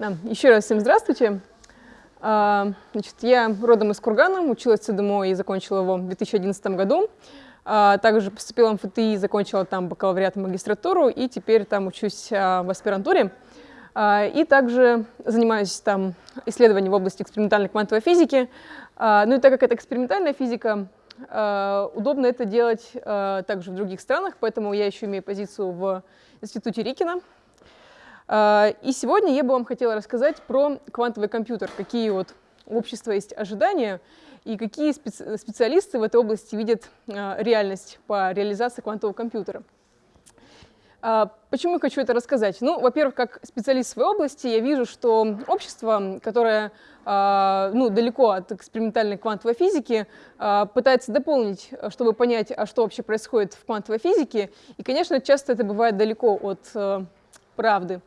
Да, еще раз всем здравствуйте. А, значит, я родом из Кургана, училась в ЦДМО и закончила его в 2011 году. А, также поступила в МФТИ, закончила там бакалавриат и магистратуру, и теперь там учусь а, в аспирантуре. И также занимаюсь там исследованием в области экспериментальной квантовой физики. Ну и так как это экспериментальная физика, удобно это делать также в других странах, поэтому я еще имею позицию в Институте Рикина, и сегодня я бы вам хотела рассказать про квантовый компьютер, какие вот общества есть ожидания и какие специ специалисты в этой области видят а, реальность по реализации квантового компьютера. А, почему я хочу это рассказать? Ну, во-первых, как специалист в своей области, я вижу, что общество, которое ну, далеко от экспериментальной квантовой физики, пытается дополнить, чтобы понять, а что вообще происходит в квантовой физике. И, конечно, часто это бывает далеко от правды.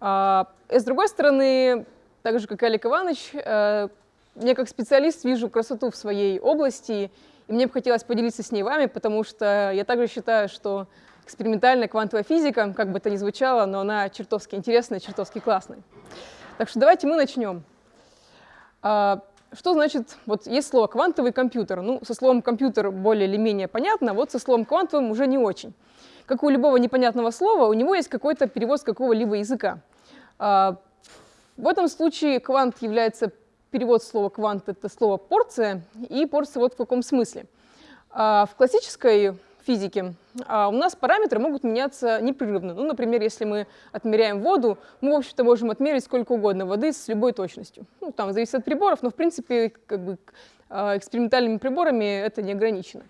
А, и с другой стороны, так же, как и Олег Иванович, э, я как специалист вижу красоту в своей области, и мне бы хотелось поделиться с ней вами, потому что я также считаю, что экспериментальная квантовая физика, как бы это ни звучало, но она чертовски интересная, чертовски классная. Так что давайте мы начнем. А, что значит, вот есть слово «квантовый компьютер». Ну, со словом «компьютер» более или менее понятно, вот со словом «квантовым» уже не очень как у любого непонятного слова, у него есть какой-то перевод с какого-либо языка. А, в этом случае квант является перевод слова квант — это слово порция, и порция вот в каком смысле. А, в классической физике а, у нас параметры могут меняться непрерывно. Ну, например, если мы отмеряем воду, мы, в общем-то, можем отмерить сколько угодно воды с любой точностью. Ну, там зависит от приборов, но, в принципе, как бы, экспериментальными приборами это не ограничено.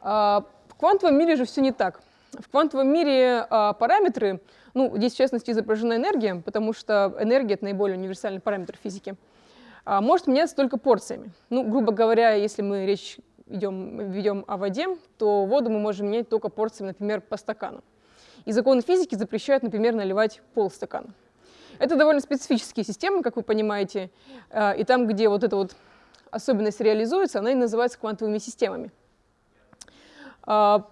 В квантовом мире же все не так. В квантовом мире а, параметры, ну, здесь в частности изображена энергия, потому что энергия — это наиболее универсальный параметр физики, а, может меняться только порциями. Ну, грубо говоря, если мы речь идем, ведем о воде, то воду мы можем менять только порциями, например, по стакану. И законы физики запрещают, например, наливать полстакана. Это довольно специфические системы, как вы понимаете, а, и там, где вот эта вот особенность реализуется, она и называется квантовыми системами. А,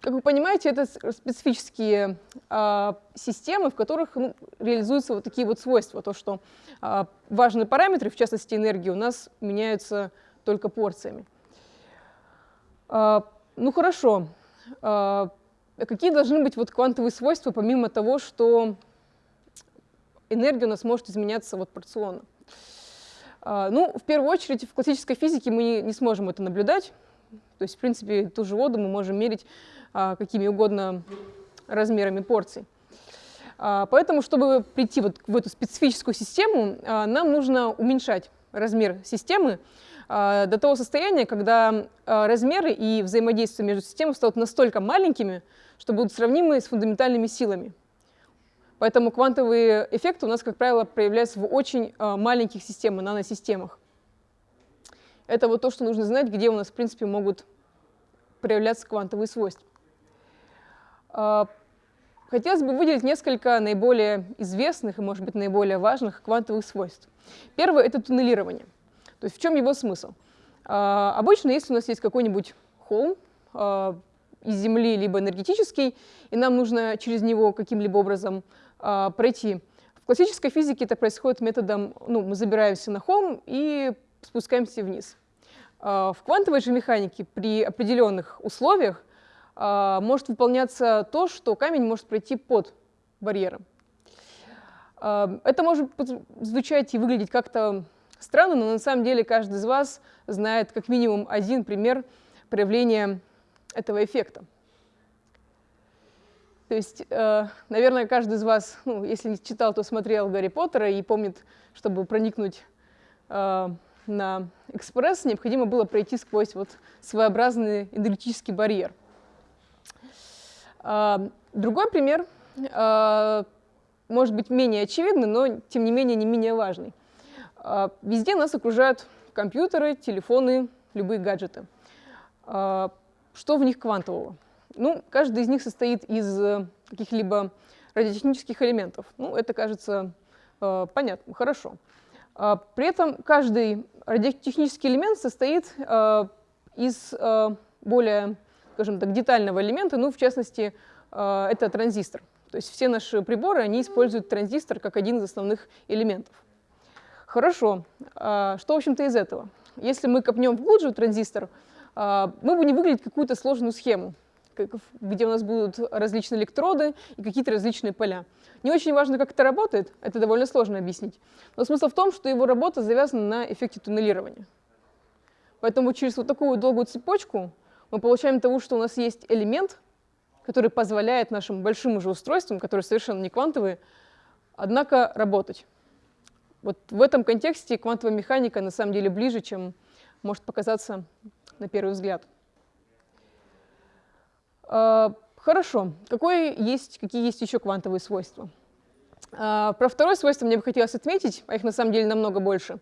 как вы понимаете, это специфические э, системы, в которых ну, реализуются вот такие вот свойства. То, что э, важные параметры, в частности энергии, у нас меняются только порциями. Э, ну хорошо. Э, какие должны быть вот квантовые свойства, помимо того, что энергия у нас может изменяться вот порционно? Э, ну, в первую очередь, в классической физике мы не, сможем это наблюдать. То есть, в принципе, ту же воду мы можем мерить а, какими угодно размерами порций. А, поэтому, чтобы прийти вот в эту специфическую систему, а, нам нужно уменьшать размер системы до того состояния, когда размеры и взаимодействие между системами станут настолько маленькими, что будут сравнимы с фундаментальными силами. Поэтому квантовые эффекты у нас, как правило, проявляются в очень маленьких системах, наносистемах. Это вот то, что нужно знать, где у нас, в принципе, могут проявляться квантовые свойства. Хотелось бы выделить несколько наиболее известных и, может быть, наиболее важных квантовых свойств. Первое — это туннелирование. То есть в чем его смысл? А, обычно, если у нас есть какой-нибудь холм а, из Земли, либо энергетический, и нам нужно через него каким-либо образом пройти, в классической физике это происходит методом, ну, мы забираемся на холм и спускаемся вниз. В квантовой же механике при определенных условиях а, может выполняться то, что камень может пройти под барьером. А, это может звучать и выглядеть как-то странно, но на самом деле каждый из вас знает как минимум один пример проявления этого эффекта. То есть, э, наверное, каждый из вас, ну, если не читал, то смотрел Гарри Поттера и помнит, чтобы проникнуть э, на экспресс, необходимо было пройти сквозь вот своеобразный энергетический барьер. А, другой пример может быть менее очевидный, но тем не менее не менее важный. А, везде нас окружают компьютеры, телефоны, любые гаджеты. Что в них квантового? Ну, каждый из них состоит из э, каких-либо радиотехнических элементов. Ну, это кажется понятно, хорошо. При этом каждый радиотехнический элемент состоит из более скажем так, детального элемента, ну, в частности, э, это транзистор. То есть все наши приборы, они используют транзистор как один из основных элементов. Хорошо. А, что, в общем-то, из этого? Если мы копнем глубже в транзистор, а, мы будем выглядеть какую-то сложную схему, где у нас будут различные электроды и какие-то различные поля. Не очень важно, как это работает, это довольно сложно объяснить. Но смысл в том, что его работа завязана на эффекте туннелирования. Поэтому через вот такую долгую цепочку мы получаем того, что у нас есть элемент, который позволяет нашим большим уже устройствам, которые совершенно не квантовые, однако работать. Вот в этом контексте квантовая механика на самом деле ближе, чем может показаться на первый взгляд. А, хорошо. Какое есть, какие есть еще квантовые свойства? А, про второе свойство мне бы хотелось отметить, а их на самом деле намного больше.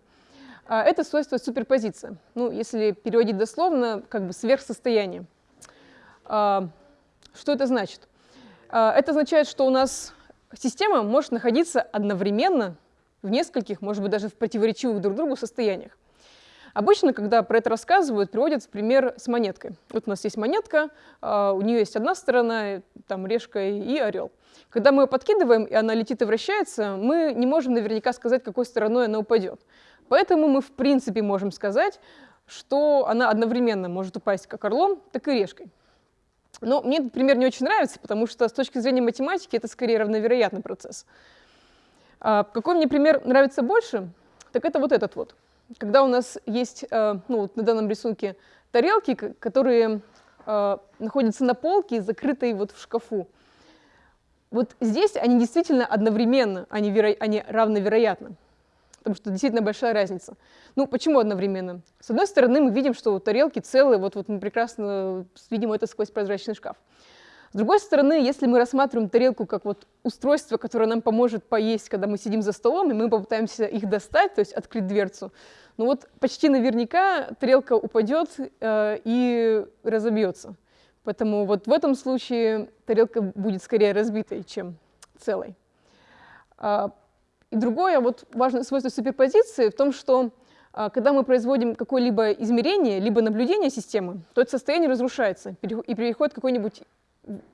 А, это свойство суперпозиция. Ну, если переводить дословно, как бы сверхсостояние. Что это значит? Это означает, что у нас система может находиться одновременно в нескольких, может быть, даже в противоречивых друг другу состояниях. Обычно, когда про это рассказывают, приводят в пример с монеткой. Вот у нас есть монетка, а, у нее есть одна сторона, там решка и орел. Когда мы ее подкидываем, и она летит и вращается, мы не можем наверняка сказать, какой стороной она упадет. Поэтому мы, в принципе, можем сказать, что она одновременно может упасть как орлом, так и решкой. Но мне этот пример не очень нравится, потому что с точки зрения математики это скорее равновероятный процесс. А какой мне пример нравится больше, так это вот этот вот когда у нас есть, э, ну, на данном рисунке тарелки, которые э, находятся на полке, закрытой вот в шкафу. Вот здесь они действительно одновременно, они, веро... они равновероятны, потому что действительно большая разница. Ну, почему одновременно? С одной стороны, мы видим, что тарелки целые, вот, вот мы прекрасно видим это сквозь прозрачный шкаф. С другой стороны, если мы рассматриваем тарелку как вот устройство, которое нам поможет поесть, когда мы сидим за столом, и мы попытаемся их достать, то есть открыть дверцу, ну вот почти наверняка тарелка упадет э, и разобьется. Поэтому вот в этом случае тарелка будет скорее разбитой, чем целой. А, и другое вот важное свойство суперпозиции в том, что а, когда мы производим какое-либо измерение, либо наблюдение системы, то это состояние разрушается и переходит в какой-нибудь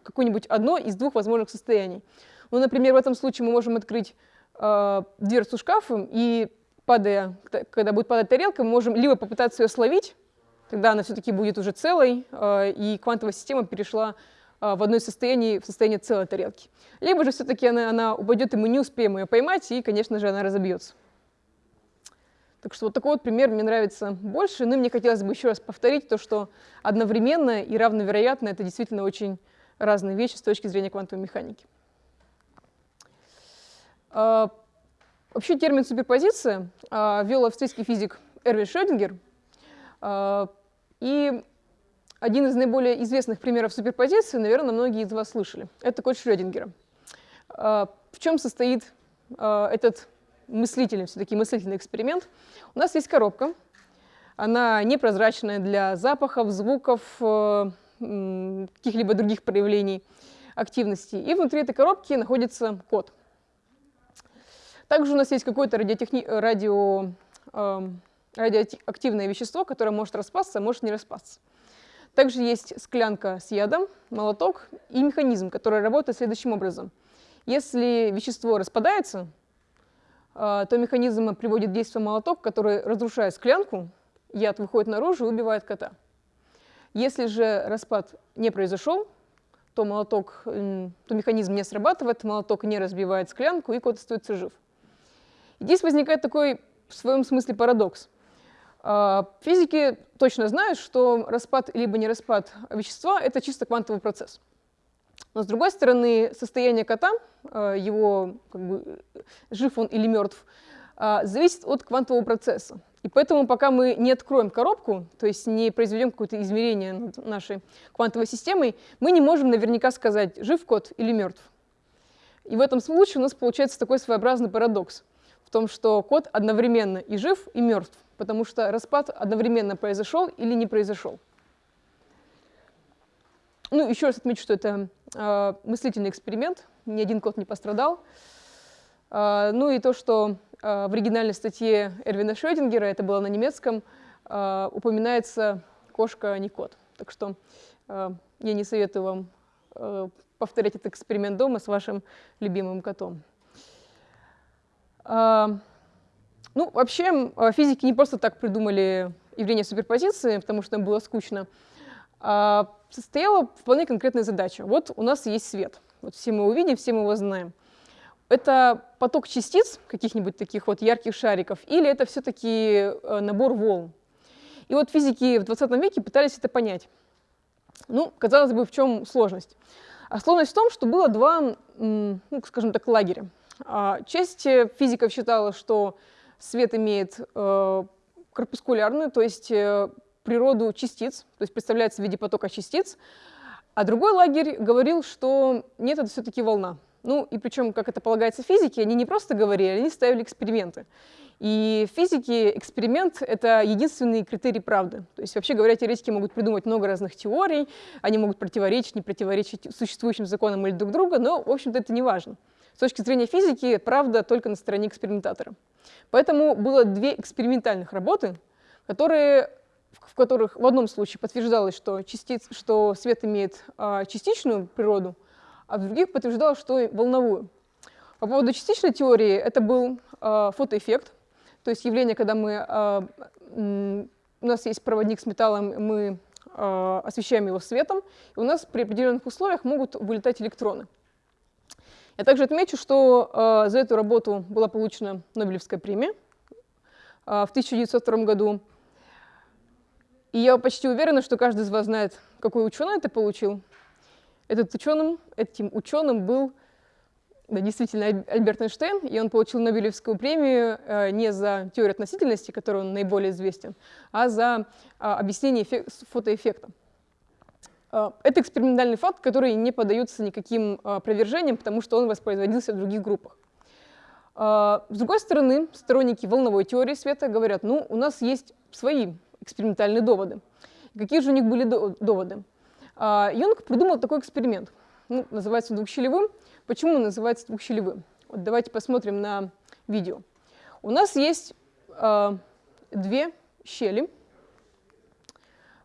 какое-нибудь одно из двух возможных состояний. Ну, например, в этом случае мы можем открыть э, дверцу шкафа и, падая, когда будет падать тарелка, мы можем либо попытаться ее словить, тогда она все-таки будет уже целой, э, и квантовая система перешла э, в одно из состояний в состояние целой тарелки. Либо же все-таки она, она упадет, и мы не успеем ее поймать, и, конечно же, она разобьется. Так что вот такой вот пример мне нравится больше. Ну и мне хотелось бы еще раз повторить то, что одновременно и равновероятно это действительно очень разные вещи с точки зрения квантовой механики. А, вообще термин суперпозиция а, ввел австрийский физик Эрвин Шрёдингер. А, и один из наиболее известных примеров суперпозиции, наверное, многие из вас слышали. Это код Шрёдингера. В чем состоит этот мыслительный, все-таки мыслительный эксперимент? У нас есть коробка. Она непрозрачная для запахов, звуков, э, каких-либо других проявлений активности. И внутри этой коробки находится код. Также у нас есть какое-то радиотехни... радио... э, радиоактивное вещество, которое может распасться, а может не распасться. Также есть склянка с ядом, молоток и механизм, который работает следующим образом. Если вещество распадается, э, то механизм приводит действие молоток, который разрушает склянку, яд выходит наружу и убивает кота. Если же распад не произошел, то молоток, то механизм не срабатывает, молоток не разбивает склянку, и кот остается жив. И здесь возникает такой в своем смысле парадокс. А, физики точно знают, что распад либо не распад вещества — это чисто квантовый процесс. Но с другой стороны, состояние кота, а, его как бы, жив он или мертв, а, зависит от квантового процесса. И поэтому, пока мы не откроем коробку, то есть не произведем какое-то измерение над нашей квантовой системой, мы не можем наверняка сказать, жив код или мертв. И в этом случае у нас получается такой своеобразный парадокс в том, что код одновременно и жив, и мертв, потому что распад одновременно произошел или не произошел. Ну, еще раз отмечу, что это э, мыслительный эксперимент, ни один код не пострадал. Э, ну и то, что в оригинальной статье Эрвина Шрёдингера, это было на немецком, э, упоминается кошка, а не кот. Так что э, я не советую вам повторять этот эксперимент дома с вашим любимым котом. Ну, вообще, физики не просто так придумали явление суперпозиции, потому что им было скучно. А состояла вполне конкретная задача. Вот у нас есть свет. Вот все мы его все мы его знаем. Это поток частиц, каких-нибудь таких вот ярких шариков, или это все-таки э, набор волн? И вот физики в 20 веке пытались это понять. Ну, казалось бы, в чем сложность? А сложность в том, что было два, ну, скажем так, лагеря. А часть физиков считала, что свет имеет э, корпускулярную, то есть э, природу частиц, то есть представляется в виде потока частиц, а другой лагерь говорил, что нет, это все-таки волна. Ну и причем, как это полагается физике, они не просто говорили, они ставили эксперименты. И в физике эксперимент — это единственный критерий правды. То есть, вообще говоря, теоретики могут придумать много разных теорий, они могут противоречить, не противоречить существующим законам или друг друга, но, в общем-то, это не важно. С точки зрения физики, правда только на стороне экспериментатора. Поэтому было две экспериментальных работы, которые, в которых в одном случае подтверждалось, что, частиц, что свет имеет а, частичную природу, а в других подтверждалось, что волновую. По поводу частичной теории это был а, фотоэффект, то есть явление, когда мы, а, у нас есть проводник с металлом, мы а, освещаем его светом, и у нас при определенных условиях могут вылетать электроны. Я также отмечу, что э, за эту работу была получена Нобелевская премия э, в 1902 году. И я почти уверена, что каждый из вас знает, какой ученый это получил. Этот ученым, этим ученым был да, действительно Альберт Эйнштейн, и он получил Нобелевскую премию э, не за теорию относительности, которой он наиболее известен, а за э, объяснение фотоэффекта. А, это экспериментальный факт, который не поддается никаким а, опровержениям, потому что он воспроизводился в других группах. А, с другой стороны, сторонники волновой теории света говорят, ну, у нас есть свои экспериментальные доводы. Какие же у них были доводы? Юнг придумал такой эксперимент. Ну, называется двухщелевым. Почему называется двухщелевым? Вот давайте посмотрим на видео. У нас есть э, две щели.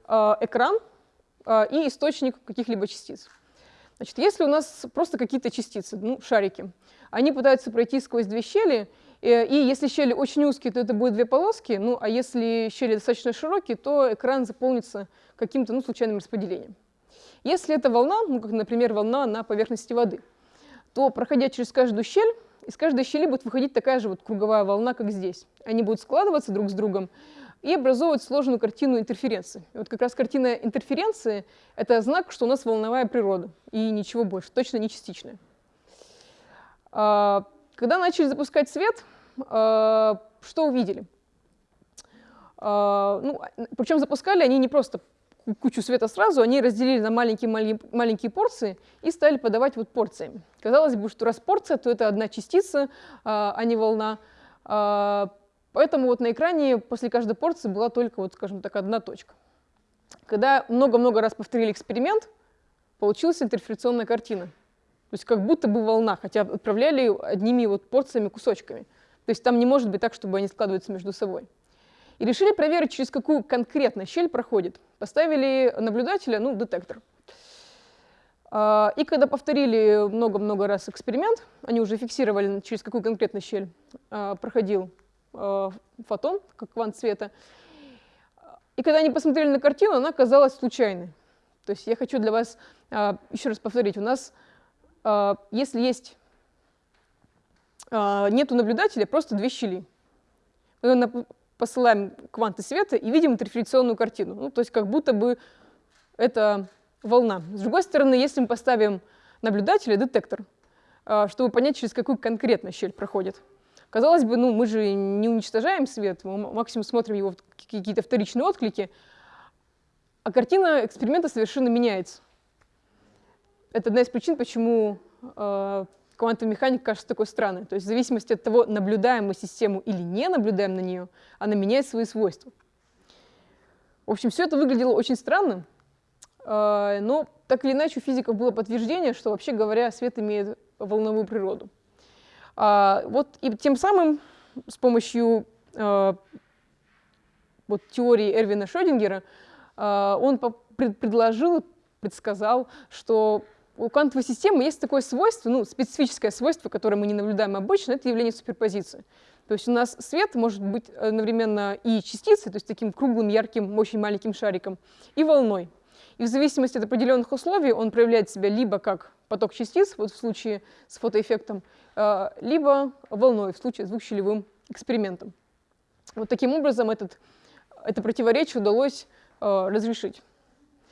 Э, экран а, и источник каких-либо частиц. Значит, если у нас просто какие-то частицы, ну, шарики, они пытаются пройти сквозь две щели, э, и если щели очень узкие, то это будет две полоски, ну, а если щели достаточно широкие, то экран заполнится каким-то ну, случайным распределением. Если это волна, ну, как, например, волна на поверхности воды, то, проходя через каждую щель, из каждой щели будет выходить такая же вот круговая волна, как здесь. Они будут складываться друг с другом, и образовывать сложную картину интерференции. И вот как раз картина интерференции — это знак, что у нас волновая природа, и ничего больше, точно не частичная. А, когда начали запускать свет, а, что увидели? А, ну, причем запускали они не просто кучу света сразу, они разделили на маленькие, маленькие, маленькие порции и стали подавать вот порциями. Казалось бы, что раз порция, то это одна частица, а не волна. Поэтому вот на экране после каждой порции была только, вот, скажем так, одна точка. Когда много-много раз повторили эксперимент, получилась интерференционная картина. То есть как будто бы волна, хотя отправляли одними вот порциями, кусочками. То есть там не может быть так, чтобы они складываются между собой. И решили проверить, через какую конкретно щель проходит. Поставили наблюдателя, ну, детектор. А, и когда повторили много-много раз эксперимент, они уже фиксировали, через какую конкретно щель а, проходил Э, фотон, как квант света. И когда они посмотрели на картину, она казалась случайной. То есть я хочу для вас еще раз повторить. У нас, если есть, нету наблюдателя, просто две щели. Посылаем кванты света и видим интерференционную картину. Ну, то есть как будто бы это волна. С другой стороны, если мы поставим наблюдателя, детектор, чтобы понять, через какую конкретно щель проходит, Казалось бы, ну, мы же не уничтожаем свет, мы максимум смотрим его какие-то вторичные отклики, а картина эксперимента совершенно меняется. Это одна из причин, почему э, квантовая механика кажется такой странной. То есть в зависимости от того, наблюдаем мы систему или не наблюдаем на нее, она меняет свои свойства. В общем, все это выглядело очень странно, э, но так или иначе у физиков было подтверждение, что вообще говоря, свет имеет волновую природу. А, вот и тем самым с помощью а, вот, теории Эрвина Шрёдингера а, он предложил, предсказал, что у квантовой системы есть такое свойство, ну, специфическое свойство, которое мы не наблюдаем обычно, это явление суперпозиции. То есть у нас свет может быть одновременно и частицей, то есть таким круглым, ярким, очень маленьким шариком, и волной. И в зависимости от определенных условий он проявляет себя либо как поток частиц, вот в случае с фотоэффектом, э, либо волной, в случае с двухщелевым экспериментом. Вот таким образом этот, это противоречие удалось э, разрешить.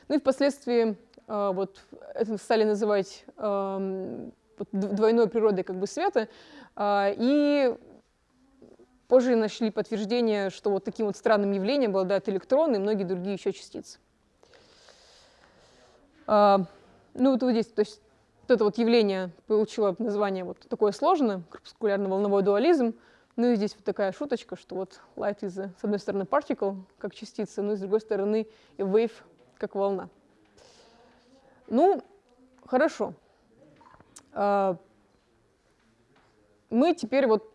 Ну и впоследствии вот, это стали называть двойной природой как бы света, и позже нашли подтверждение, что вот таким вот странным явлением обладают электроны и многие другие еще частицы. Ну вот здесь, то есть вот это вот явление получило название вот такое сложное, корпускулярно-волновой дуализм. Ну и здесь вот такая шуточка, что вот light is, с одной стороны, particle, как частица, но и с другой стороны wave, как волна. Ну, хорошо. А, мы теперь вот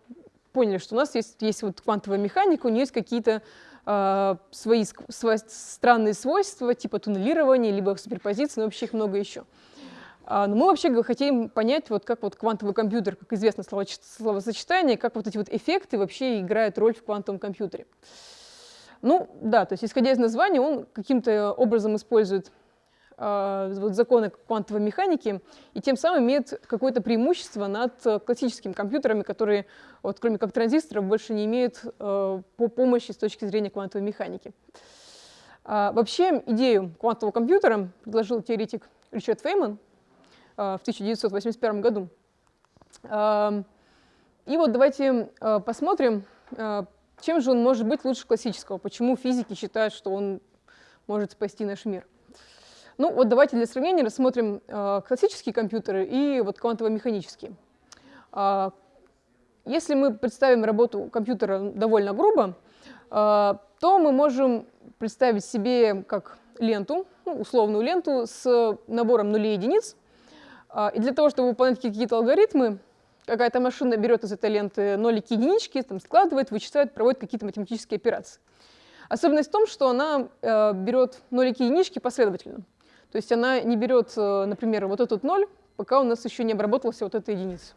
поняли, что у нас есть, есть вот квантовая механика, у нее есть какие-то э, свои, свои странные свойства, типа туннелирования, либо суперпозиции, но вообще их много еще. А, но мы вообще хотим понять, вот как вот квантовый компьютер, как известно слово, словосочетание, как вот эти вот эффекты вообще играют роль в квантовом компьютере. Ну да, то есть исходя из названия, он каким-то образом использует вот законы квантовой механики и тем самым имеет какое-то преимущество над классическими компьютерами, которые, вот, кроме как транзисторов, больше не имеют э, по помощи с точки зрения квантовой механики. А, вообще идею квантового компьютера предложил теоретик Ричард Фейман, Э, в 1981 году. Эм, и вот давайте э, посмотрим, э, чем же он может быть лучше классического, почему физики считают, что он может спасти наш мир. Ну вот давайте для сравнения рассмотрим классические компьютеры и вот квантово-механические. Если мы представим работу компьютера довольно грубо, то мы можем представить себе как ленту, ну, условную ленту с набором нулей и единиц, а, и для того, чтобы выполнять какие-то алгоритмы, какая-то машина берет из этой ленты нолики, единички, там, складывает, вычисляет, проводит какие-то математические операции. Особенность в том, что она э, берет нолики и единички последовательно. То есть она не берет, э, например, вот этот ноль, пока у нас еще не обработался вот эта единица.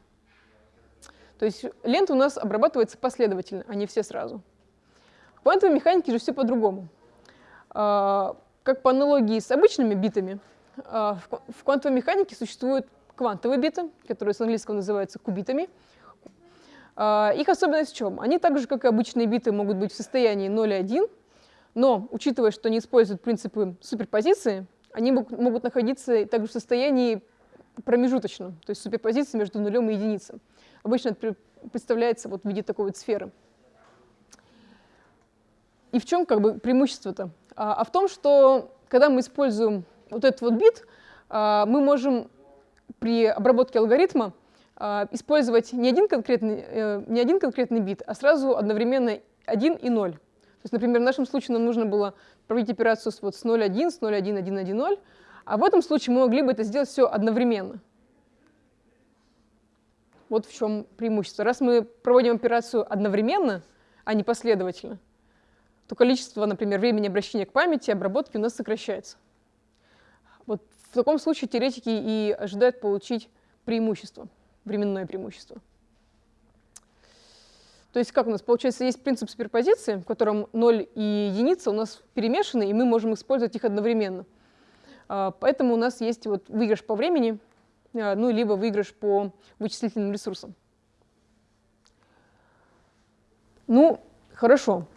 То есть лента у нас обрабатывается последовательно, а не все сразу. В квантовой механике же все по-другому. Э, как по аналогии с обычными битами, а, в квантовой механике существуют квантовые биты, которые с английского называются кубитами. А, их особенность в чем? Они так же, как и обычные биты, могут быть в состоянии 0 и 1, но, учитывая, что они используют принципы суперпозиции, они могут находиться также в состоянии промежуточном, то есть суперпозиции между нулем и единицей. Обычно это представляется вот в виде такой вот сферы. И в чем как бы преимущество-то? А, а в том, что когда мы используем вот этот вот бит а, мы можем при обработке алгоритма а, использовать не один, конкретный, э, не один конкретный бит, а сразу одновременно 1 и 0. То есть, например, в нашем случае нам нужно было проводить операцию с, вот, с 0,1, с 0,1, 1, 1, 0, а в этом случае мы могли бы это сделать все одновременно. Вот в чем преимущество. Раз мы проводим операцию одновременно, а не последовательно, то количество, например, времени обращения к памяти, обработки у нас сокращается. Вот в таком случае теоретики и ожидают получить преимущество, временное преимущество. То есть как у нас получается, есть принцип суперпозиции, в котором 0 и единица у нас перемешаны, и мы можем использовать их одновременно. А, поэтому у нас есть вот выигрыш по времени, а, ну, либо выигрыш по вычислительным ресурсам. Ну, хорошо.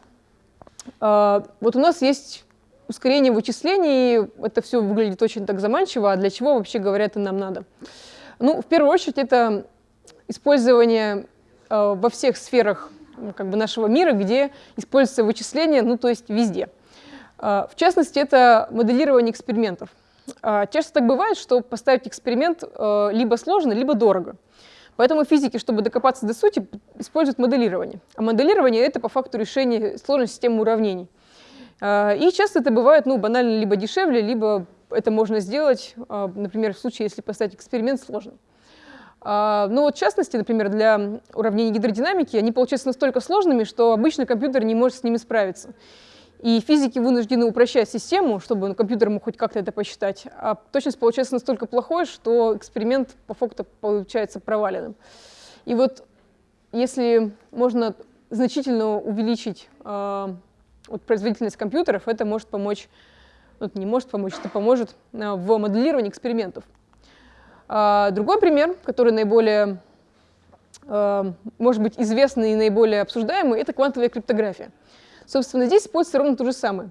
А, вот у нас есть ускорение вычислений, это все выглядит очень так заманчиво, а для чего вообще, говорят, это нам надо? Ну, в первую очередь, это использование во всех сферах ну, как бы нашего мира, где используется вычисление, ну, то есть везде. Э, в частности, это моделирование экспериментов. Э, часто так бывает, что поставить эксперимент э, либо сложно, либо дорого. Поэтому физики, чтобы докопаться до сути, используют моделирование. А моделирование — это по факту решение сложной системы уравнений. И часто это бывает ну, банально либо дешевле, либо это можно сделать, например, в случае, если поставить эксперимент сложно. А, ну вот в частности, например, для уравнений гидродинамики, они получаются настолько сложными, что обычный компьютер не может с ними справиться. И физики вынуждены упрощать систему, чтобы компьютер мог хоть как-то это посчитать. А точность получается настолько плохой, что эксперимент по факту получается проваленным. И вот если можно значительно увеличить э, вот, производительность компьютеров, это может помочь, вот, не может помочь, это поможет э, в моделировании экспериментов. А, другой пример, который наиболее, э, может быть, известный и наиболее обсуждаемый, это квантовая криптография. Собственно, здесь используется ровно то же самое.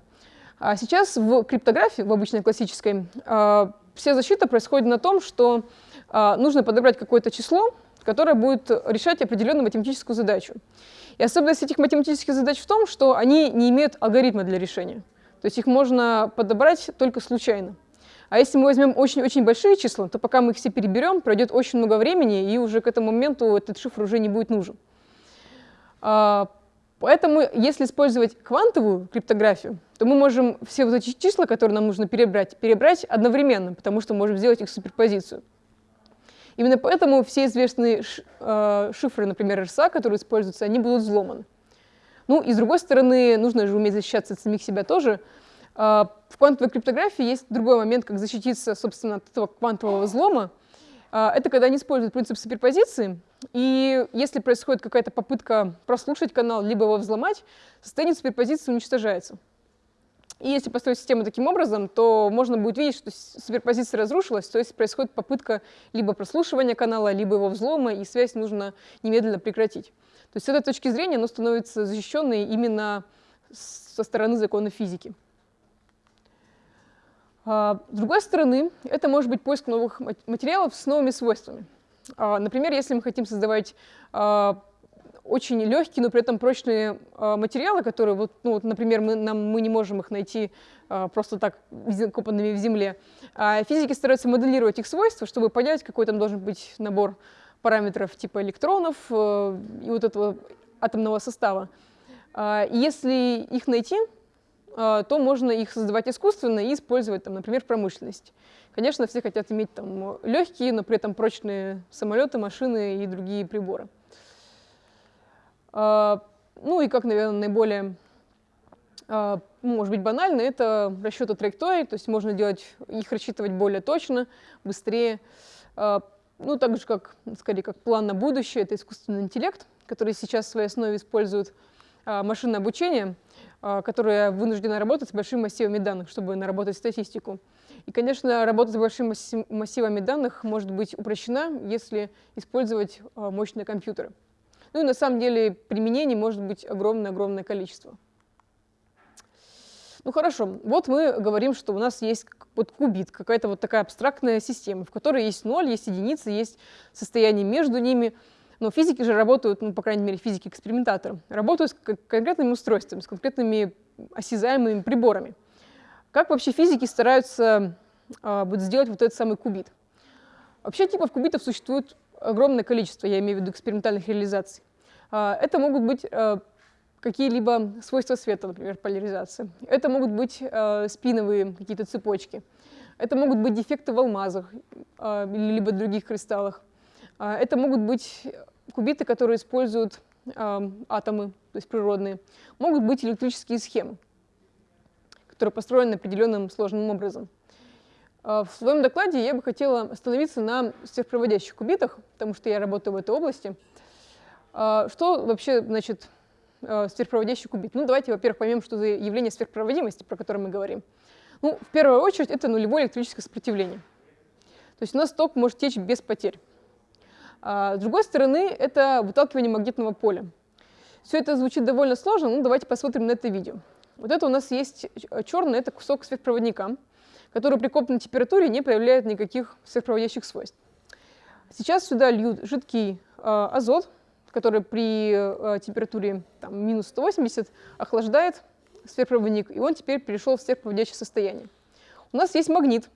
А сейчас в криптографии, в обычной классической, вся защита происходит на том, что нужно подобрать какое-то число, которое будет решать определенную математическую задачу. И особенность этих математических задач в том, что они не имеют алгоритма для решения. То есть их можно подобрать только случайно. А если мы возьмем очень-очень большие числа, то пока мы их все переберем, пройдет очень много времени, и уже к этому моменту этот шифр уже не будет нужен. А, поэтому, если использовать квантовую криптографию, то мы можем все вот эти числа, которые нам нужно перебрать, перебрать одновременно, потому что можем сделать их суперпозицию. Именно поэтому все известные а, шифры, например, RSA, которые используются, они будут взломаны. Ну и с другой стороны, нужно же уметь защищаться от самих себя тоже, а, в квантовой криптографии есть другой момент, как защититься, собственно, от этого квантового взлома. А, это когда они используют принцип суперпозиции, и если происходит какая-то попытка прослушать канал, либо его взломать, состояние суперпозиции уничтожается. И если построить систему таким образом, то можно будет видеть, что суперпозиция разрушилась, то есть происходит попытка либо прослушивания канала, либо его взлома, и связь нужно немедленно прекратить. То есть с этой точки зрения оно становится защищенной именно со стороны закона физики. А, с другой стороны, это может быть поиск новых материалов с новыми свойствами. А, например, если мы хотим создавать а, очень легкие, но при этом прочные материалы, которые, вот, ну, например, мы, нам, мы не можем их найти просто так копанными в земле. Физики стараются моделировать их свойства, чтобы понять, какой там должен быть набор параметров типа электронов э, и вот этого атомного состава. Если их найти, то можно их создавать искусственно и использовать, там, например, в промышленности. Конечно, все хотят иметь там, легкие, но при этом прочные самолеты, машины и другие приборы. А, ну и как, наверное, наиболее, а, может быть, банально, это расчеты траекторий, то есть можно делать, их рассчитывать более точно, быстрее. Ну, так же, как, скорее, как план на будущее, это искусственный интеллект, который сейчас в своей основе использует машинное обучение, а, которая вынуждена работать с большими массивами данных, чтобы наработать статистику. И, конечно, работа с большими массивами данных может быть упрощена, если использовать а, мощные компьютеры. Ну и на самом деле применений может быть огромное-огромное количество. Ну хорошо, вот мы говорим, что у нас есть вот кубит, какая-то вот такая абстрактная система, в которой есть ноль, есть единицы, есть состояние между ними – но физики же работают, ну, по крайней мере, физики-экспериментаторы, работают с конкретными устройствами, с конкретными осязаемыми приборами. Как вообще физики стараются э, вот сделать вот этот самый кубит? Вообще типов кубитов существует огромное количество, я имею в виду экспериментальных реализаций. Э, это могут быть э, какие-либо свойства света, например, поляризация. Это могут быть э, спиновые какие-то цепочки. Это могут быть дефекты в алмазах э, либо других кристаллах. А, это могут быть кубиты, которые используют атомы, то есть природные. Могут быть электрические схемы, которые построены определенным сложным образом. А, в своем докладе я бы хотела остановиться на сверхпроводящих кубитах, потому что я работаю в этой области. А, что вообще значит сверхпроводящий кубит? Ну, давайте, во-первых, поймем, что за явление сверхпроводимости, про которое мы говорим. Ну, в первую очередь, это нулевое электрическое сопротивление. То есть у нас ток может течь без потерь. А, с другой стороны, это выталкивание магнитного поля. Все это звучит довольно сложно, но давайте посмотрим на это видео. Вот это у нас есть черный, это кусок сверхпроводника, который при комнатной температуре не проявляет никаких сверхпроводящих свойств. Сейчас сюда льют жидкий э, азот, который при э, температуре там, минус 180 охлаждает сверхпроводник, и он теперь перешел в сверхпроводящее состояние. У нас есть магнит,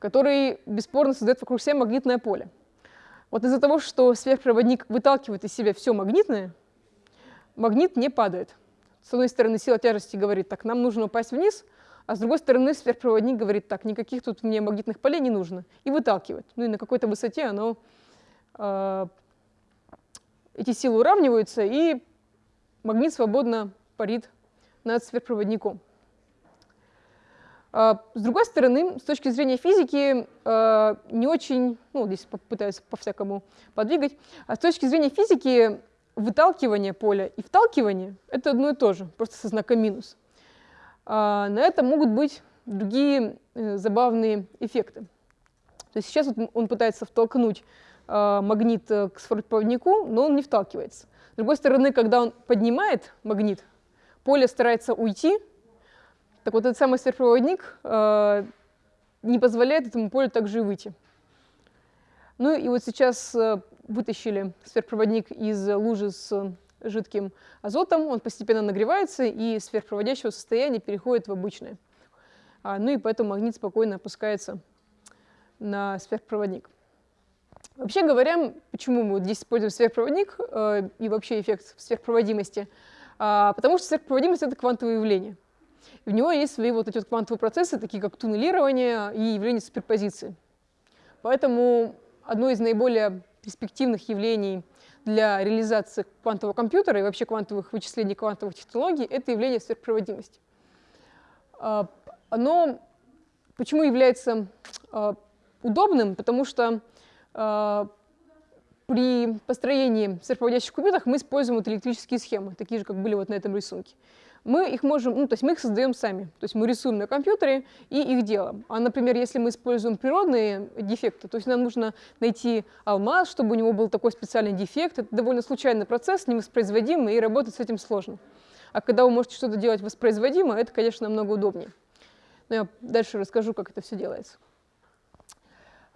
который бесспорно создает вокруг себя магнитное поле. Вот из-за того, что сверхпроводник выталкивает из себя все магнитное, магнит не падает. С одной стороны, сила тяжести говорит, так, нам нужно упасть вниз, а с другой стороны, сверхпроводник говорит, так, никаких тут мне магнитных полей не нужно, и выталкивает. Ну и на какой-то высоте оно, э, эти силы уравниваются, и магнит свободно парит над сверхпроводником. А, с другой стороны, с точки зрения физики, а, не очень, ну, здесь попытаюсь по-всякому подвигать, а с точки зрения физики выталкивание поля и вталкивание — это одно и то же, просто со знаком минус. На это могут быть другие э, забавные эффекты. То есть сейчас вот он пытается втолкнуть магнит э, к сверхпроводнику, но он не вталкивается. С другой стороны, когда он поднимает магнит, поле старается уйти, так вот, этот самый сверхпроводник э, не позволяет этому полю также и выйти. Ну и вот сейчас э, вытащили сверхпроводник из лужи с жидким азотом, он постепенно нагревается и из сверхпроводящего состояния переходит в обычное. А, ну и поэтому магнит спокойно опускается на сверхпроводник. Вообще говоря, почему мы здесь используем сверхпроводник э, и вообще эффект сверхпроводимости? А, потому что сверхпроводимость — это квантовое явление. И в него есть свои вот эти вот квантовые процессы, такие как туннелирование и явление суперпозиции. Поэтому одно из наиболее перспективных явлений для реализации квантового компьютера и вообще квантовых вычислений, квантовых технологий — это явление сверхпроводимости. А, оно почему является а, удобным? Потому что а, при построении сверхпроводящих кубитов мы используем вот электрические схемы, такие же, как были вот на этом рисунке мы их можем, ну, то есть мы их создаем сами. То есть мы рисуем на компьютере и их делаем. А, например, если мы используем природные дефекты, то есть нам нужно найти алмаз, чтобы у него был такой специальный дефект. Это довольно случайный процесс, невоспроизводимый, и работать с этим сложно. А когда вы можете что-то делать воспроизводимо, это, конечно, намного удобнее. Но я дальше расскажу, как это все делается.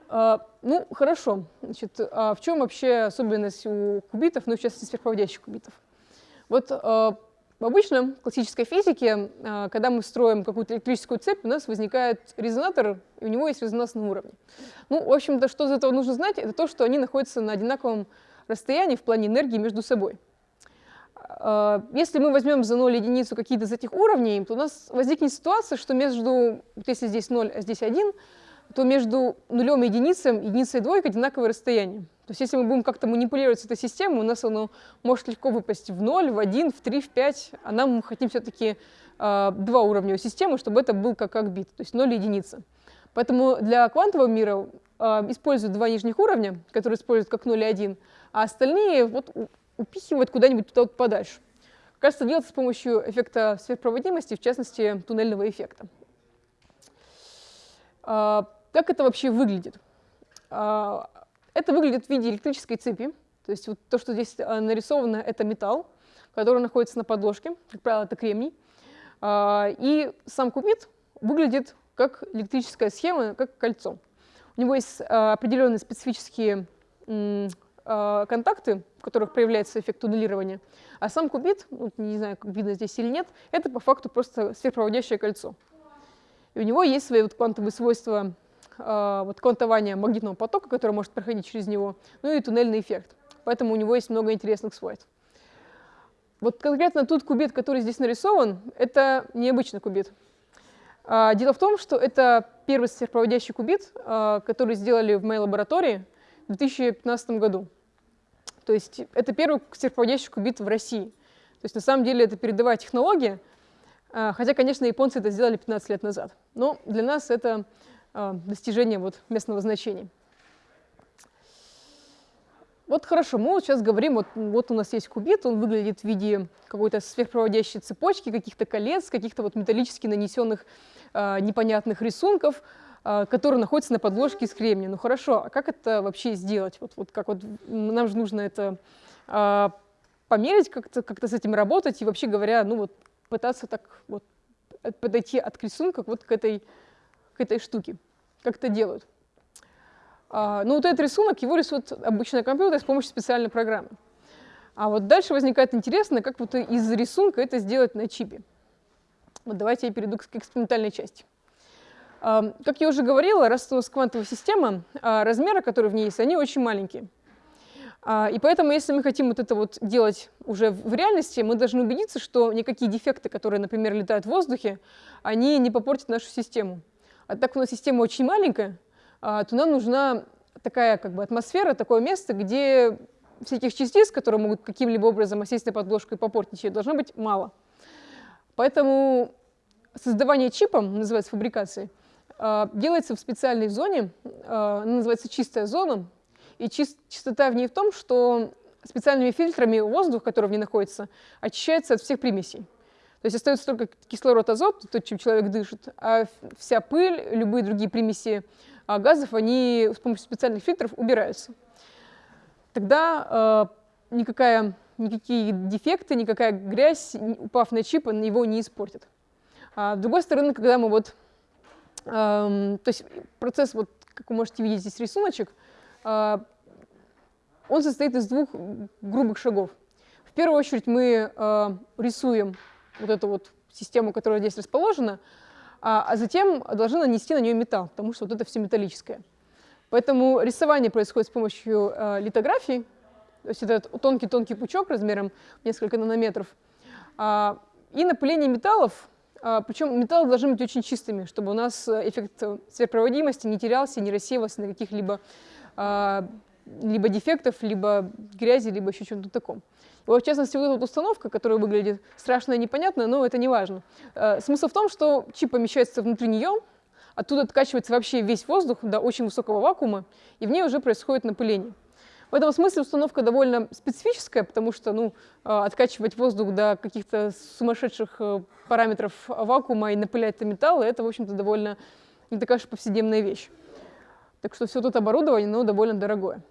А, ну, хорошо. Значит, а в чем вообще особенность у кубитов, ну, в частности, сверхпроводящих кубитов? Вот а, в обычном классической физике, а, когда мы строим какую-то электрическую цепь, у нас возникает резонатор, и у него есть резонансный уровень. Ну, в общем-то, что из этого нужно знать, это то, что они находятся на одинаковом расстоянии в плане энергии между собой. А, если мы возьмем за 0 единицу какие-то из этих уровней, то у нас возникнет ситуация, что между, вот если здесь 0, а здесь 1, то между нулем и единицей, единицей и двойкой одинаковое расстояние. То есть если мы будем как-то манипулировать с этой системой, у нас оно может легко выпасть в 0, в 1, в 3, в 5, а нам мы хотим все-таки э, а, два уровня у системы, чтобы это был как, как бит, то есть 0 и единица. Поэтому для квантового мира э, используют два нижних уровня, которые используют как 0 и 1, а остальные вот упихивают куда-нибудь туда вот подальше. Кажется, делается с помощью эффекта сверхпроводимости, в частности, туннельного эффекта. Э, как это вообще выглядит? Это выглядит в виде электрической цепи. То есть вот то, что здесь э, нарисовано, это металл, который находится на подложке, как правило, это кремний. А, и сам кубит выглядит как электрическая схема, как кольцо. У него есть э, определенные специфические э, контакты, в которых проявляется эффект туннелирования. А сам кубит, вот не знаю, видно здесь или нет, это по факту просто сверхпроводящее кольцо. И у него есть свои вот квантовые свойства вот квантования магнитного потока, который может проходить через него, ну и туннельный эффект. Поэтому у него есть много интересных свойств. Вот конкретно тут кубит, который здесь нарисован, это необычный кубит. А, дело в том, что это первый сверхпроводящий кубит, а, который сделали в моей лаборатории в 2015 году. То есть это первый сверхпроводящий кубит в России. То есть на самом деле это передовая технология, а, хотя, конечно, японцы это сделали 15 лет назад. Но для нас это а, достижения вот местного значения. Вот хорошо, мы вот сейчас говорим, вот, вот у нас есть кубит, он выглядит в виде какой-то сверхпроводящей цепочки, каких-то колец, каких-то вот металлически нанесенных э, непонятных рисунков, э, которые находятся на подложке из кремния. Ну хорошо, а как это вообще сделать? Вот, вот как вот нам же нужно это э, померить, как-то как с этим работать и вообще говоря, ну вот пытаться так вот подойти от рисунка вот к этой к этой штуке. Как это делают? А, ну вот этот рисунок, его рисует обычный компьютер с помощью специальной программы. А вот дальше возникает интересно, как вот из рисунка это сделать на чипе. Вот давайте я перейду к экспериментальной части. А, как я уже говорила, раз у нас квантовая система, а, размеры, которые в ней есть, они очень маленькие. А, и поэтому, если мы хотим вот это вот делать уже в реальности, мы должны убедиться, что никакие дефекты, которые, например, летают в воздухе, они не попортят нашу систему. А так у нас система очень маленькая, а, то нам нужна такая как бы атмосфера, такое место, где всяких частиц, которые могут каким-либо образом осесть на подложку и попортить ее, должно быть мало. Поэтому создавание чипа, называется фабрикацией, э, делается в специальной зоне, она называется чистая зона, и чистота в ней в том, что специальными фильтрами воздух, который в ней находится, очищается от всех примесей. То есть остается только кислород, азот, то, чем человек дышит, а вся пыль, любые другие примеси а, газов, они с помощью специальных фильтров убираются. Тогда э, никакая, никакие дефекты, никакая грязь, упав на чип, его не испортит. А с другой стороны, когда мы вот... Э, то есть процесс, вот, как вы можете видеть здесь рисуночек, э, он состоит из двух грубых шагов. В первую очередь мы э, рисуем вот эту вот систему, которая здесь расположена, а, а затем должны нанести на нее металл, потому что вот это все металлическое. Поэтому рисование происходит с помощью э, литографии, то есть это тонкий-тонкий пучок размером несколько нанометров, а, и напыление металлов, а, причем металлы должны быть очень чистыми, чтобы у нас эффект сверхпроводимости не терялся, не рассеивался на каких-либо а, либо дефектов, либо грязи, либо еще чем-то таком. Вот, в частности, вот эта установка, которая выглядит страшно и непонятно, но это не важно. Э, смысл в том, что чип помещается внутри нее, оттуда откачивается вообще весь воздух до очень высокого вакуума, и в ней уже происходит напыление. В этом смысле установка довольно специфическая, потому что ну, э, откачивать воздух до каких-то сумасшедших э, параметров вакуума и напылять это металлы, это, в общем-то, довольно не такая уж повседневная вещь. Так что все тут оборудование, но довольно дорогое.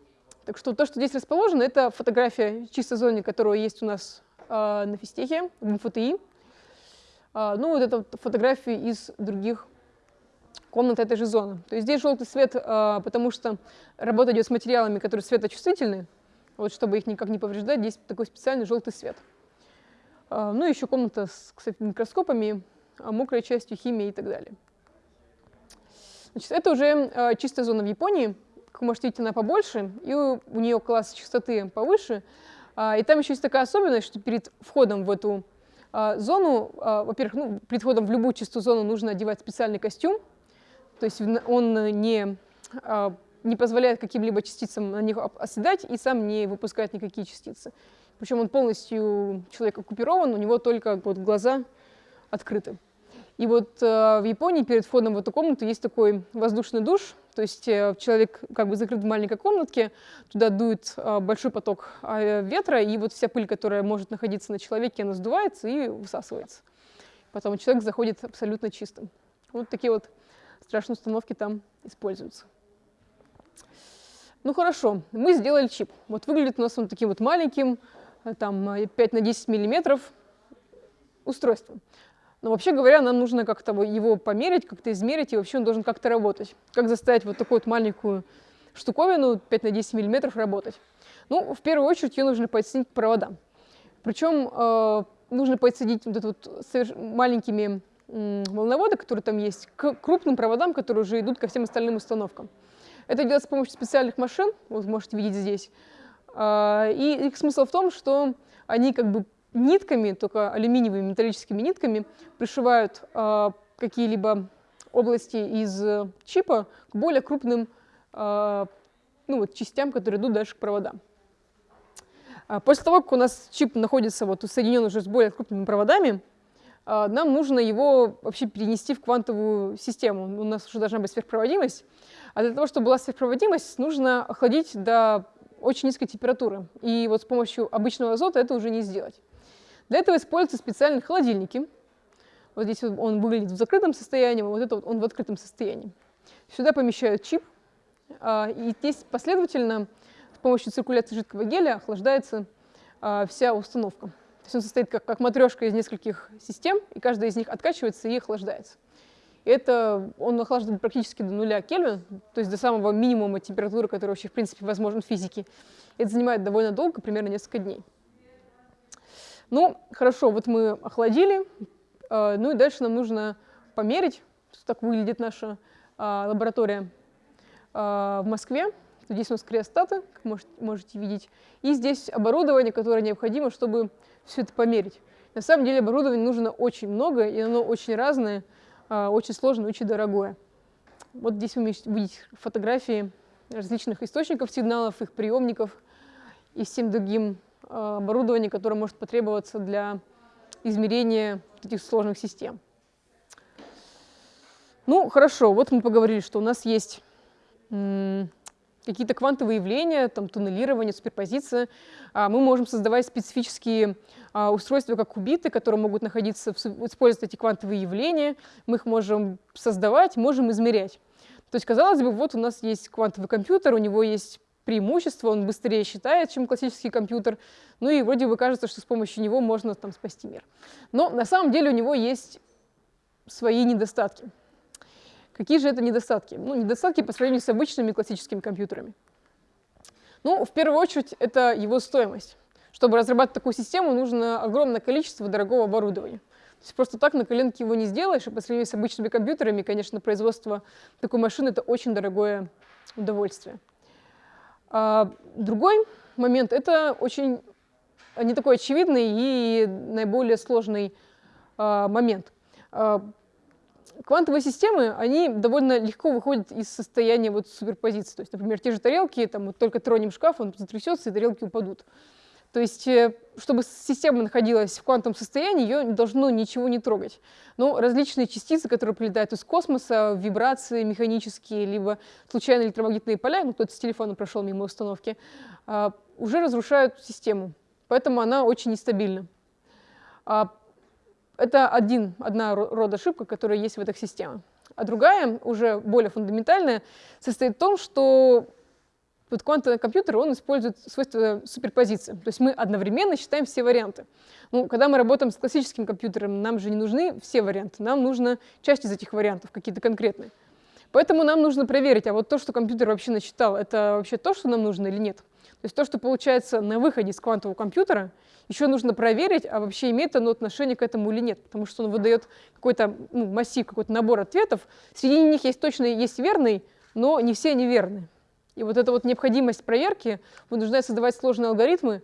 Так что то, что здесь расположено, это фотография чистой зоны, которая есть у нас э, на физтехе, в МФТИ. Э, ну, вот это фотографии из других комнат этой же зоны. То есть здесь желтый свет, э, потому что работа идет с материалами, которые светочувствительны. Вот, чтобы их никак не повреждать, здесь такой специальный желтый свет. Э, ну, еще комната с кстати, микроскопами, мокрой частью, химией и так далее. Значит, это уже э, чистая зона в Японии. Вы можете видеть, она побольше, и у, нее класс частоты повыше. А, и там еще есть такая особенность, что перед входом в эту а, зону, а, во-первых, ну, перед входом в любую чистую зону нужно одевать специальный костюм, то есть он не, не позволяет каким-либо частицам на них оседать и сам не выпускает никакие частицы. Причем он полностью человек оккупирован, у него только вот глаза открыты. И вот в Японии перед входом в эту комнату есть такой воздушный душ, то есть э, человек как бы закрыт в маленькой комнатке, туда дует э, большой поток э, ветра, и вот вся пыль, которая может находиться на человеке, она сдувается и высасывается. Потом человек заходит абсолютно чистым. Вот такие вот страшные установки там используются. Ну хорошо, мы сделали чип. Вот выглядит у нас он таким вот маленьким, э, там 5 на 10 миллиметров устройством. Но вообще говоря, нам нужно как-то его померить, как-то измерить, и вообще он должен как-то работать. Как заставить вот такую вот маленькую штуковину 5 на 10 миллиметров работать? Ну, в первую очередь ее нужно подсоединить к проводам. Причем э, нужно подсоединить вот это вот маленькими волноводы, которые там есть, к крупным проводам, которые уже идут ко всем остальным установкам. Это делается с помощью специальных машин, вот можете видеть здесь. Э, и их смысл в том, что они как бы нитками, только алюминиевыми металлическими нитками, пришивают э, какие-либо области из э, чипа к более крупным э, ну, вот, частям, которые идут дальше к проводам. А после того, как у нас чип находится вот, соединен уже с более крупными проводами, нам нужно его вообще перенести в квантовую систему. У нас уже должна быть сверхпроводимость. А для того, чтобы была сверхпроводимость, нужно охладить до очень низкой температуры. И вот с помощью обычного азота это уже не сделать. Для этого используются специальные холодильники. Вот здесь он выглядит в закрытом состоянии, вот это вот он в открытом состоянии. Сюда помещают чип, а, и здесь последовательно с помощью циркуляции жидкого геля охлаждается а, вся установка. То есть он состоит как, как матрешка из нескольких систем, и каждая из них откачивается и охлаждается. И это он охлаждает практически до нуля Кельвин, то есть до самого минимума температуры, которая вообще в принципе возможна в физике. Это занимает довольно долго, примерно несколько дней. Ну, хорошо, вот мы охладили, э, ну и дальше нам нужно померить, так выглядит наша а, лаборатория а, в Москве. Здесь у нас криостаты, как можете, видеть, и здесь оборудование, которое необходимо, чтобы все это померить. На самом деле оборудования нужно очень много, и оно очень разное, а, очень сложное, очень дорогое. Вот здесь вы видите фотографии различных источников сигналов, их приемников и всем другим оборудование, которое может потребоваться для измерения этих сложных систем. Ну, хорошо, вот мы поговорили, что у нас есть какие-то квантовые явления, там, туннелирование, суперпозиция. А, мы можем создавать специфические а, устройства, как кубиты, которые могут находиться, использовать эти квантовые явления. Мы их можем создавать, можем измерять. То есть, казалось бы, вот у нас есть квантовый компьютер, у него есть преимущество, он быстрее считает, чем классический компьютер, ну и вроде бы кажется, что с помощью него можно там спасти мир. Но на самом деле у него есть свои недостатки. Какие же это недостатки? Ну, недостатки по сравнению с обычными классическими компьютерами. Ну, в первую очередь, это его стоимость. Чтобы разрабатывать такую систему, нужно огромное количество дорогого оборудования. То есть просто так на коленке его не сделаешь, и по сравнению с обычными компьютерами, конечно, производство такой машины — это очень дорогое удовольствие. А другой момент — это очень не такой очевидный и наиболее сложный а, момент. А, квантовые системы, они довольно легко выходят из состояния вот суперпозиции. То есть, например, те же тарелки, там вот только тронем шкаф, он затрясется, и тарелки упадут. То есть, э, чтобы система находилась в квантовом состоянии, ее должно ничего не трогать. Но различные частицы, которые прилетают из космоса, вибрации механические, либо случайные электромагнитные поля, ну, кто-то с телефона прошел мимо установки, а, уже разрушают систему. Поэтому она очень нестабильна. А, это один, одна рода ошибка, которая есть в этих системах. А другая, уже более фундаментальная, состоит в том, что вот квантовый компьютер, он использует свойства суперпозиции. То есть мы одновременно считаем все варианты. Ну, когда мы работаем с классическим компьютером, нам же не нужны все варианты, нам нужна часть из этих вариантов, какие-то конкретные. Поэтому нам нужно проверить, а вот то, что компьютер вообще насчитал, это вообще то, что нам нужно или нет. То есть то, что получается на выходе из квантового компьютера, еще нужно проверить, а вообще имеет оно отношение к этому или нет, потому что он выдает какой-то ну, массив, какой-то набор ответов. Среди них есть точно есть верный, но не все они верны. И вот эта вот необходимость проверки вынуждает создавать сложные алгоритмы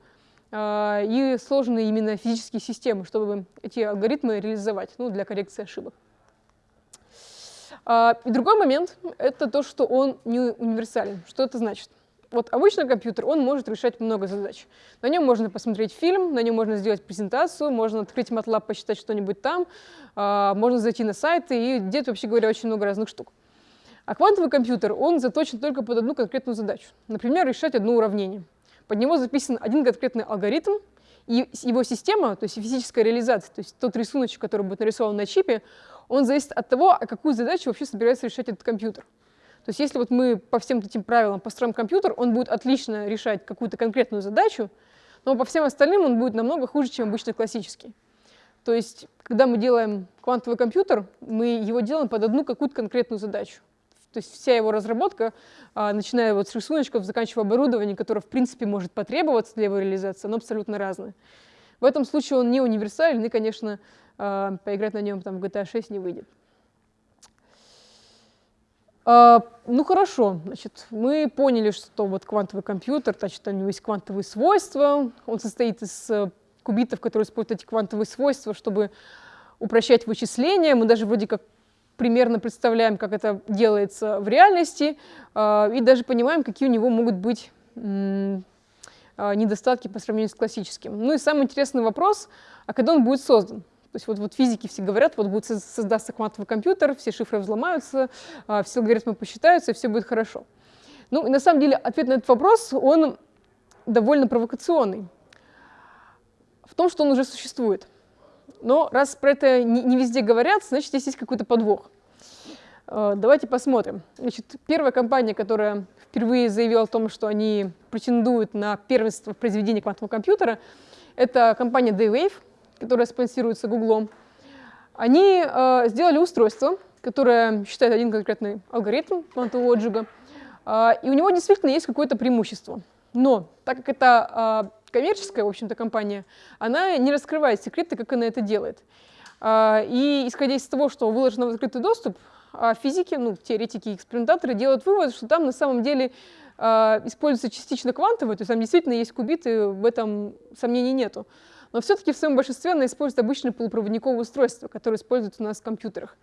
э, и сложные именно физические системы, чтобы эти алгоритмы реализовать ну, для коррекции ошибок. Э, и другой момент — это то, что он не универсален. Что это значит? Вот обычный компьютер, он может решать много задач. На нем можно посмотреть фильм, на нем можно сделать презентацию, можно открыть MATLAB, посчитать что-нибудь там, э, можно зайти на сайты и делать, вообще говоря, очень много разных штук. А квантовый компьютер, он заточен только под одну конкретную задачу. Например, решать одно уравнение. Под него записан один конкретный алгоритм, и его система, то есть физическая реализация, то есть тот рисуночек, который будет нарисован на чипе, он зависит от того, а какую задачу вообще собирается решать этот компьютер. То есть если вот мы по всем этим правилам построим компьютер, он будет отлично решать какую-то конкретную задачу, но по всем остальным он будет намного хуже, чем обычный классический. То есть, когда мы делаем квантовый компьютер, мы его делаем под одну какую-то конкретную задачу. То есть вся его разработка, а, начиная вот с рисуночков, заканчивая оборудованием, которое в принципе может потребоваться для его реализации, оно абсолютно разное. В этом случае он не универсален, и, конечно, а, поиграть на нем там, в GTA 6 не выйдет. А, ну хорошо, значит, мы поняли, что вот квантовый компьютер, значит, у него есть квантовые свойства, он состоит из э, кубитов, которые используют эти квантовые свойства, чтобы упрощать вычисления. Мы даже вроде как примерно представляем, как это делается в реальности, а, и даже понимаем, какие у него могут быть а, недостатки по сравнению с классическим. Ну и самый интересный вопрос, а когда он будет создан? То есть вот, вот физики все говорят, вот будет создаться квантовый компьютер, все шифры взломаются, а, все алгоритмы посчитаются, и все будет хорошо. Ну, и на самом деле ответ на этот вопрос, он довольно провокационный. В том, что он уже существует. Но раз про это не, везде говорят, значит, здесь есть какой-то подвох. А, давайте посмотрим. Значит, первая компания, которая впервые заявила о том, что они претендуют на первенство в произведении квантового компьютера, это компания Daywave которая спонсируется Гуглом, они э, сделали устройство, которое считает один конкретный алгоритм квантового отжига, э, и у него действительно есть какое-то преимущество. Но так как это э, коммерческая, в общем-то, компания, она не раскрывает секреты, как она это делает. Э, и исходя из того, что выложено в открытый доступ, э, физики, ну, теоретики и экспериментаторы делают вывод, что там на самом деле э, используется частично квантовый, то есть там действительно есть кубиты, в этом сомнений нету но все-таки в своем большинстве она использует обычное полупроводниковое устройство, которое используется у нас в компьютерах.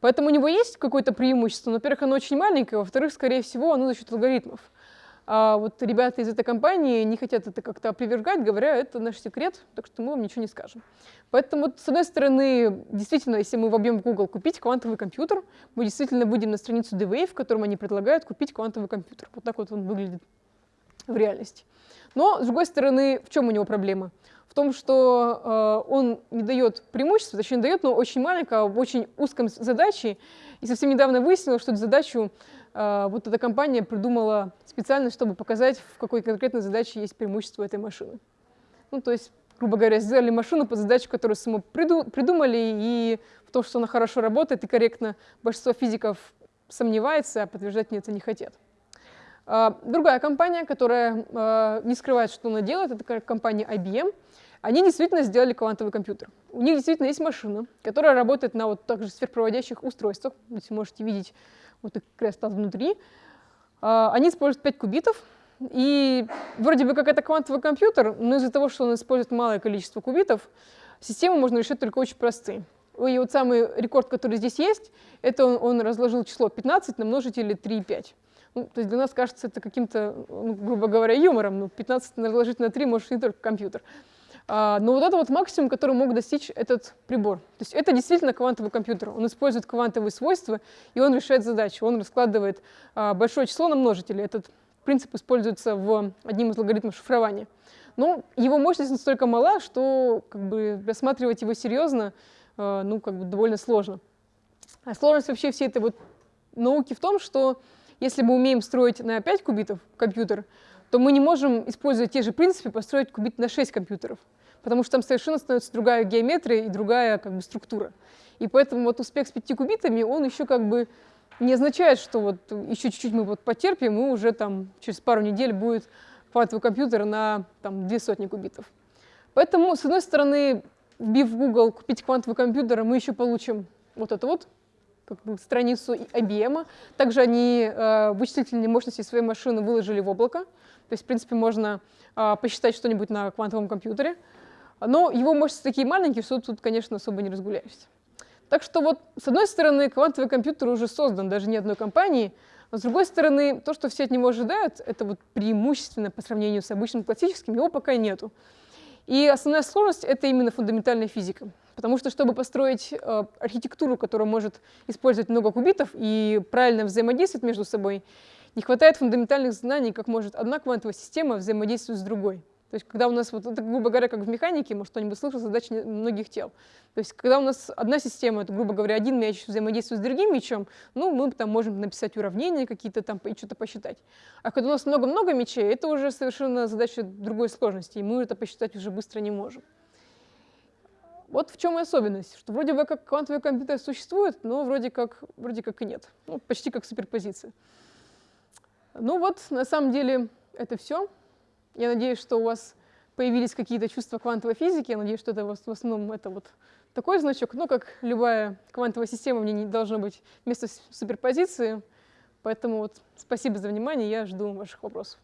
Поэтому у него есть какое-то преимущество, во-первых, оно очень маленькое, во-вторых, скорее всего, оно за счет алгоритмов. А вот ребята из этой компании не хотят это как-то опровергать, говоря, это наш секрет, так что мы вам ничего не скажем. Поэтому, с одной стороны, действительно, если мы вобьем в Google «купить квантовый компьютер», мы действительно выйдем на страницу D-Wave, в котором они предлагают купить квантовый компьютер. Вот так вот он выглядит в реальности. Но, с другой стороны, в чем у него проблема? В том, что э, он не дает преимущества, точнее, дает, но очень маленькое, в очень узком задаче. И совсем недавно выяснилось, что эту задачу вот эта компания придумала специально, чтобы показать, в какой конкретной задаче есть преимущество этой машины. Ну, то есть, грубо говоря, сделали машину по задаче, которую само придумали, и в том, что она хорошо работает и корректно, большинство физиков сомневается, а подтверждать мне это не хотят. А, другая компания, которая а, не скрывает, что она делает, это компания IBM. Они действительно сделали квантовый компьютер. У них действительно есть машина, которая работает на вот также сверхпроводящих устройствах. Здесь можете видеть вот их крест внутри. А, они используют 5 кубитов, и вроде бы как это квантовый компьютер, но из-за того, что он использует малое количество кубитов, систему можно решить только очень простые. И вот самый рекорд, который здесь есть, это он, он разложил число 15 на множители 3,5. Ну, то есть для нас кажется это каким-то, ну, грубо говоря, юмором. Ну, 15 разложить на 3 может не только компьютер. А, но вот это вот максимум, который мог достичь этот прибор. То есть это действительно квантовый компьютер. Он использует квантовые свойства, и он решает задачи. Он раскладывает а, большое число на множители. Этот принцип используется в одним из алгоритмов шифрования. Но его мощность настолько мала, что как бы, рассматривать его серьезно а, ну, как бы довольно сложно. А сложность вообще всей этой вот науки в том, что если мы умеем строить на 5 кубитов компьютер, то мы не можем использовать те же принципы построить кубит на 6 компьютеров, потому что там совершенно становится другая геометрия и другая как бы, структура. И поэтому вот успех с 5 кубитами, он еще как бы не означает, что вот еще чуть-чуть мы вот потерпим, и уже там через пару недель будет квантовый компьютер на там, две сотни кубитов. Поэтому, с одной стороны, вбив в Google «купить квантовый компьютер», мы еще получим вот это вот, как бы, страницу IBM. Также они э, вычислительные мощности своей машины выложили в облако. То есть, в принципе, можно э, посчитать что-нибудь на квантовом компьютере. Но его мощности такие маленькие, что тут, конечно, особо не разгуляешься. Так что вот, с одной стороны, квантовый компьютер уже создан даже не одной компанией, но с другой стороны, то, что все от него ожидают, это вот преимущественно по сравнению с обычным классическим, его пока нету. И основная сложность — это именно фундаментальная физика. Потому что, чтобы построить э, архитектуру, которая может использовать много кубитов и правильно взаимодействовать между собой, не хватает фундаментальных знаний, как может одна квантовая система взаимодействовать с другой. То есть, когда у нас, вот, это, грубо говоря, как в механике, может, кто-нибудь слышал, задачи многих тел. То есть, когда у нас одна система, это, грубо говоря, один мяч взаимодействует с другим мячом, ну, мы там можем написать уравнения какие-то там и что-то посчитать. А когда у нас много-много мячей, это уже совершенно задача другой сложности, и мы это посчитать уже быстро не можем. Вот в чем и особенность, что вроде бы как квантовый компьютер существует, но вроде как, вроде как и нет. Ну, почти как суперпозиция. Ну вот, на самом деле, это все. Я надеюсь, что у вас появились какие-то чувства квантовой физики. Я надеюсь, что это в основном это вот такой значок. Но как любая квантовая система, мне не должно быть место суперпозиции. Поэтому вот спасибо за внимание, я жду ваших вопросов.